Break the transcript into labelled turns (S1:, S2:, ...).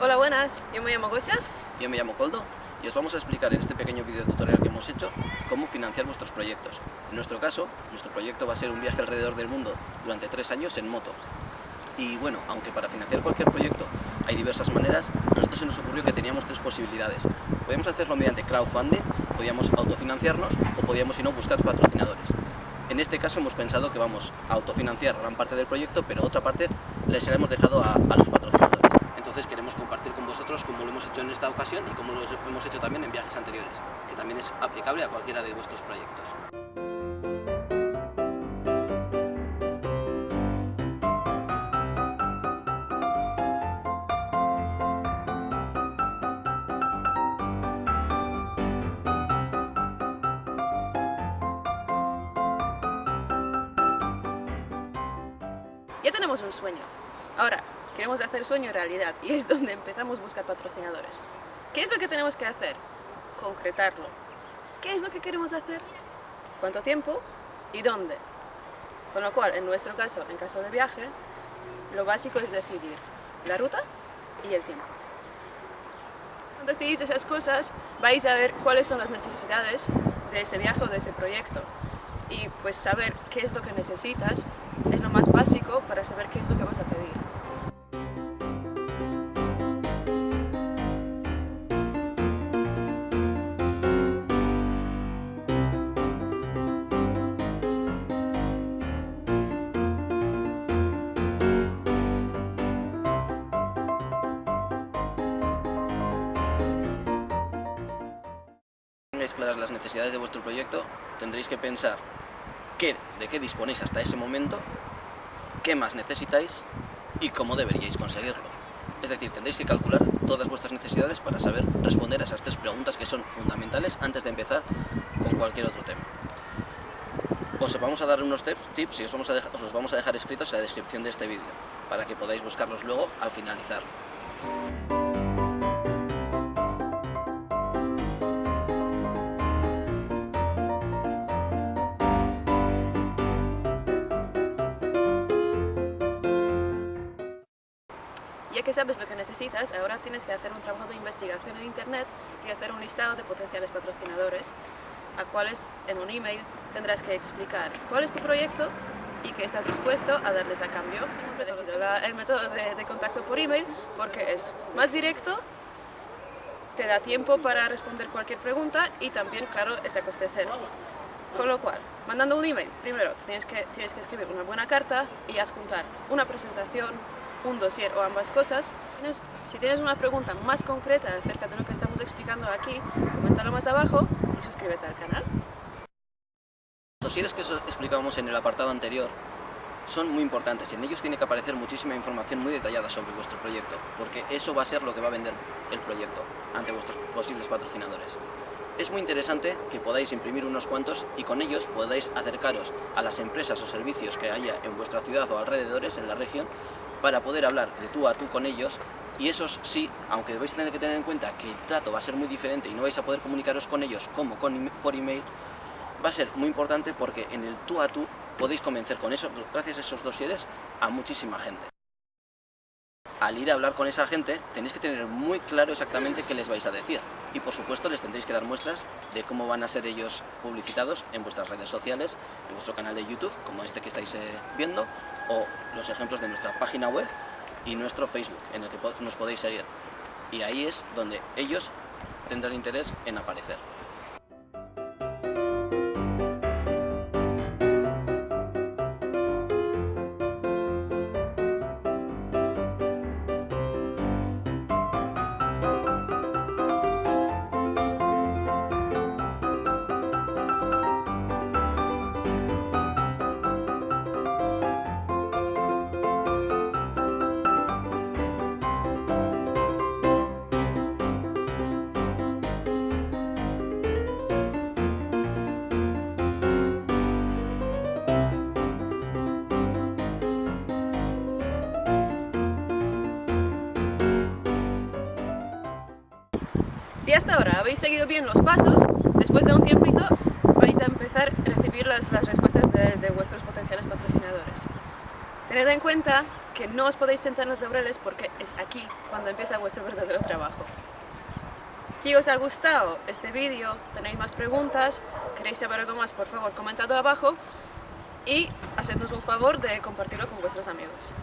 S1: Hola, buenas. Yo me llamo Gosia.
S2: Yo me llamo Coldo y os vamos a explicar en este pequeño video tutorial que hemos hecho cómo financiar vuestros proyectos. En nuestro caso, nuestro proyecto va a ser un viaje alrededor del mundo durante tres años en moto. Y bueno, aunque para financiar cualquier proyecto hay diversas maneras, a nosotros se nos ocurrió que teníamos tres posibilidades. Podíamos hacerlo mediante crowdfunding, podíamos autofinanciarnos o podíamos, si no, buscar patrocinadores. En este caso hemos pensado que vamos a autofinanciar gran parte del proyecto, pero otra parte les hemos dejado a, a los patrocinadores. Queremos compartir con vosotros cómo lo hemos hecho en esta ocasión y cómo lo hemos hecho también en viajes anteriores, que también es aplicable a cualquiera de vuestros proyectos.
S1: Ya tenemos un sueño. Ahora, queremos hacer sueño realidad y es donde empezamos a buscar patrocinadores. ¿Qué es lo que tenemos que hacer? Concretarlo. ¿Qué es lo que queremos hacer? ¿Cuánto tiempo? ¿Y dónde? Con lo cual, en nuestro caso, en caso de viaje, lo básico es decidir la ruta y el tiempo. Cuando decidís esas cosas, vais a ver cuáles son las necesidades de ese viaje o de ese proyecto. Y pues saber qué es lo que necesitas es lo más básico para saber qué es lo que vas a pedir.
S2: Claras las necesidades de vuestro proyecto, tendréis que pensar qué, de qué disponéis hasta ese momento, qué más necesitáis y cómo deberíais conseguirlo. Es decir, tendréis que calcular todas vuestras necesidades para saber responder a esas tres preguntas que son fundamentales antes de empezar con cualquier otro tema. Os vamos a dar unos tips y os, los vamos a dejar escritos en la descripción de este vídeo, para que podáis buscarlos luego al finalizar.
S1: Ya que sabes lo que necesitas, ahora tienes que hacer un trabajo de investigación en internet y hacer un listado de potenciales patrocinadores a cuales en un email tendrás que explicar cuál es tu proyecto y que estás dispuesto a darles a cambio. Hemos elegido la- el método de, de contacto por email porque es más directo, te da tiempo para responder cualquier pregunta y también, claro, es a coste cero. Con lo cual, mandando un email, primero tienes que, tienes que escribir una buena carta y adjuntar una presentación, un dossier o ambas cosas. Si tienes una pregunta más concreta acerca de lo que estamos explicando aquí, coméntalo más abajo y suscríbete al canal.
S2: Los dosieres que os explicábamos en el apartado anterior son muy importantes y en ellos tiene que aparecer muchísima información muy detallada sobre vuestro proyecto, porque eso va a ser lo que va a vender el proyecto ante vuestros posibles patrocinadores. Es muy interesante que podáis imprimir unos cuantos y con ellos podáis acercaros a las empresas o servicios que haya en vuestra ciudad o alrededores, en la región, para poder hablar de tú a tú con ellos y esos sí, aunque vais a tener que tener en cuenta que el trato va a ser muy diferente y no vais a poder comunicaros con ellos como por email, va a ser muy importante porque en el tú a tú podéis convencer con eso, gracias a esos dosieres, a muchísima gente. Al ir a hablar con esa gente, tenéis que tener muy claro exactamente qué les vais a decir. Y por supuesto les tendréis que dar muestras de cómo van a ser ellos publicitados en vuestras redes sociales, en vuestro canal de YouTube, como este que estáis eh, viendo, o los ejemplos de nuestra página web y nuestro Facebook, en el que nos podéis seguir. Y ahí es donde ellos tendrán interés en aparecer.
S1: Si hasta ahora habéis seguido bien los pasos, después de un tiempito vais a empezar a recibir las, las respuestas de, vuestros potenciales patrocinadores. Tened en cuenta que no os podéis sentar en los laureles porque es aquí cuando empieza vuestro verdadero trabajo. Si os ha gustado este vídeo, tenéis más preguntas, queréis saber algo más, por favor, comentad abajo y hacednos un favor de compartirlo con vuestros amigos.